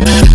Yeah.